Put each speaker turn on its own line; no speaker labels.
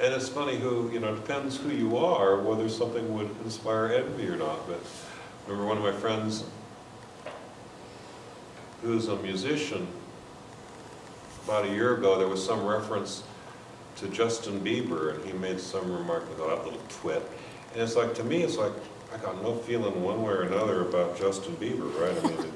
And it's funny who, you know, it depends who you are, whether something would inspire envy or not, but remember one of my friends who's a musician, about a year ago, there was some reference to Justin Bieber, and he made some remark, about that little twit. And it's like, to me, it's like, I got no feeling one way or another about Justin Bieber, right? I mean,